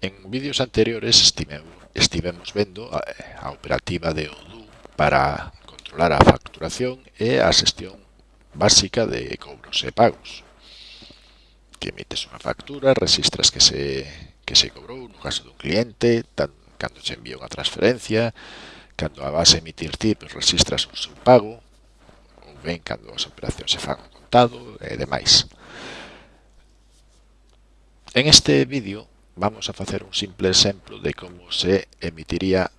En vídeos anteriores estivemos vendo a, a operativa de Odoo para controlar a facturación e a xestión básica de cobros e pagos. Que emites unha factura, registras que se, que se cobrou no caso dun cliente, tan, cando se envía unha transferencia, cando a vas emitir ti, pues, registras un pago, ou ben cando as operacións se fan contado e demais. En este vídeo Vamos a facer un simple exemplo de como se emitiría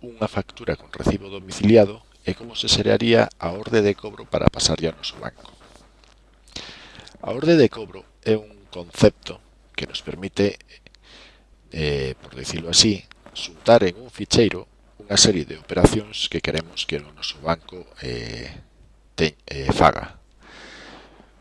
unha factura con recibo domiciliado e como se xeraría a orde de cobro para pasarlle ao noso banco. A orde de cobro é un concepto que nos permite, eh, por decirlo así, xuntar en un ficheiro unha serie de operacións que queremos que o noso banco eh, te, eh, faga.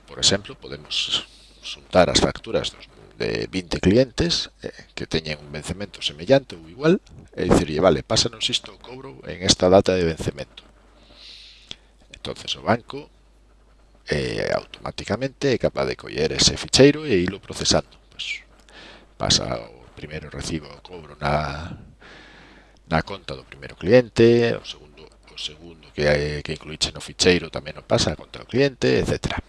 Por exemplo, podemos xuntar as facturas dos de 20 clientes eh, que teñen un vencemento semellante ou igual e dicirlle, vale, pásanos isto o cobro en esta data de vencemento. entonces o banco eh, automáticamente é capaz de coller ese ficheiro e ilo procesando. Pues, pasa o primeiro recibo o cobro na, na conta do primeiro cliente, o segundo o segundo que, que incluíche no ficheiro tamén o pasa a conta do cliente, etcétera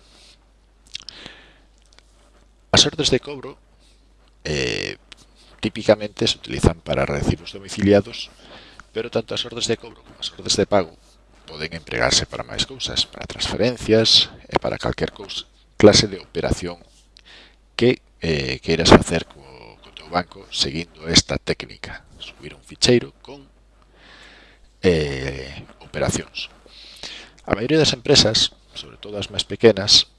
órdenes de cobro eh, típicamente se utilizan para recibos domiciliados, pero tanto as ordes de cobro como as ordes de pago poden empregarse para máis cousas, para transferencias e para calquer cousa, clase de operación que eh, queiras facer co, co teu banco seguindo esta técnica, subir un ficheiro con eh, operacións. A maioría das empresas, sobre todo as máis pequenas,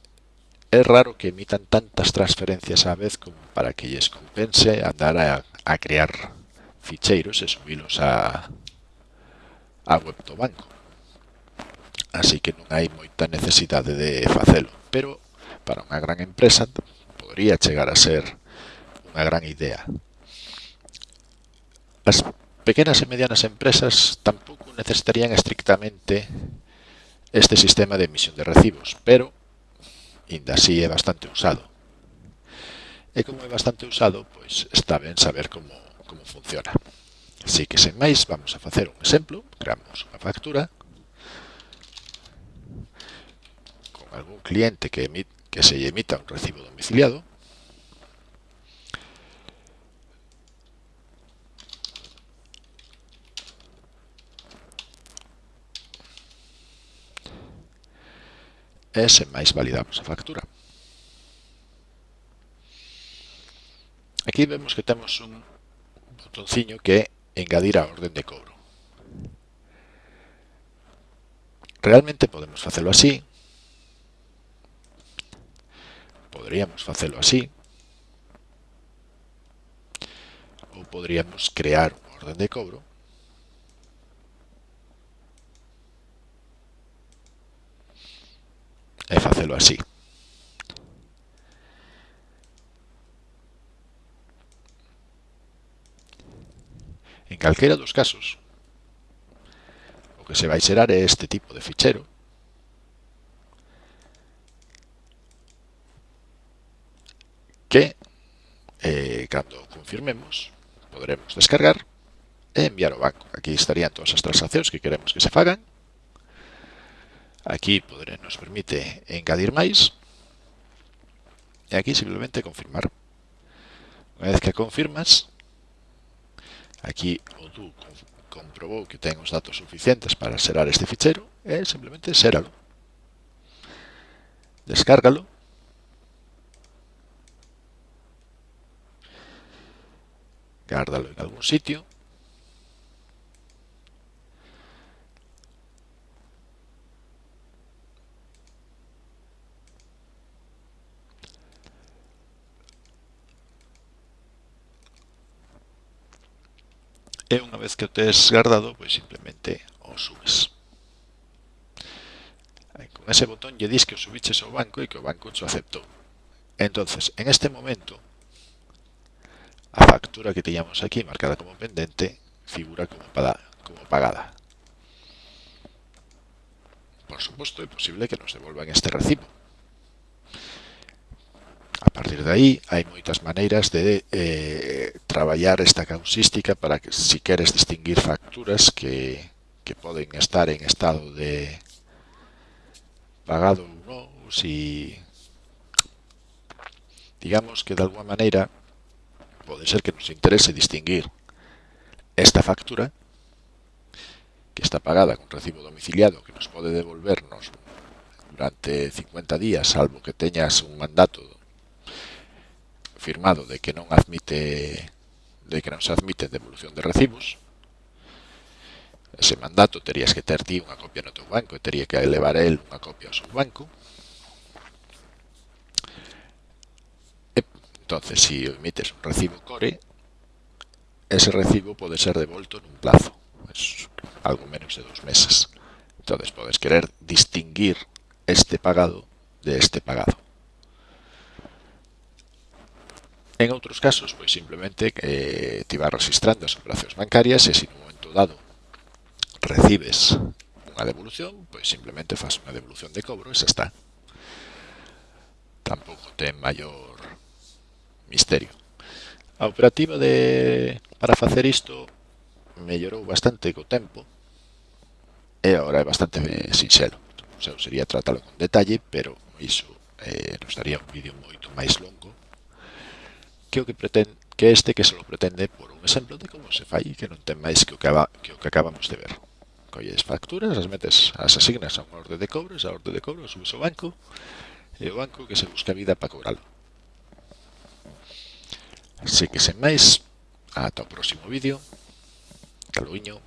É raro que emitan tantas transferencias á vez como para que lles compense andar a, a crear ficheiros e subilos a, a web do banco. Así que non hai moita necesidade de facelo, pero para unha gran empresa podría chegar a ser unha gran idea. As pequenas e medianas empresas tampouco necesitarían estrictamente este sistema de emisión de recibos, pero inda así é bastante usado. E como é bastante usado, pois está ben saber como, como funciona. Así que sen máis, vamos a facer un exemplo, creamos unha factura con algún cliente que, emite, que se lle emita un recibo domiciliado, e sen máis validamos a factura. Aquí vemos que temos un botonciño que é engadir a orden de cobro. Realmente podemos facelo así. Podríamos facelo así. Ou podríamos crear unha orden de cobro e facelo así. En calquera dos casos, o que se vai xerar é este tipo de fichero, que, eh, cando confirmemos, poderemos descargar e enviar ao banco. Aquí estarían todas as transaccións que queremos que se fagan, Aquí podré, nos permite engadir máis. E aquí simplemente confirmar. Unha vez que confirmas, aquí o tú comprobou que ten os datos suficientes para serar este fichero, e simplemente seralo. Descárgalo. Gárdalo en algún sitio. E unha vez que o tes guardado, pois simplemente o subes. Con ese botón lle dis que o subiches ao banco e que o banco xo aceptou. Entonces, en este momento, a factura que teñamos aquí marcada como pendente figura como, pagada, como pagada. Por suposto, é posible que nos devolvan este recibo. partir de aí hai moitas maneiras de eh, traballar esta causística para que si queres distinguir facturas que, que poden estar en estado de pagado ou non, si digamos que de alguma maneira pode ser que nos interese distinguir esta factura que está pagada con recibo domiciliado que nos pode devolvernos durante 50 días, salvo que teñas un mandato firmado de que non admite de que non se admite devolución de recibos ese mandato terías que ter ti unha copia no teu banco e tería que elevar el unha copia ao seu banco. E, entonces se si emites un recibo core ese recibo pode ser devolto nun plazo pues, algo menos de dos meses. Entonces podes querer distinguir este pagado de este pagado. En outros casos, pois simplemente eh, te vas registrando as operacións bancarias e se no momento dado recibes unha devolución, pois simplemente fas unha devolución de cobro e xa está. Tampouco ten maior misterio. A operativa de para facer isto mellorou bastante co tempo e agora é bastante eh, sinxelo. O sea, sería tratalo con detalle, pero iso eh, nos daría un vídeo moito máis longo que o que pretende que este que se lo pretende por un exemplo de como se fai que non ten máis que o que, aba, que, o que acabamos de ver. Colles facturas, as metes, as asignas a unha orde de cobros, a orde de cobro subes ao banco e o banco que se busca vida para cobralo. Así que sen máis, ata o próximo vídeo. Caluiño.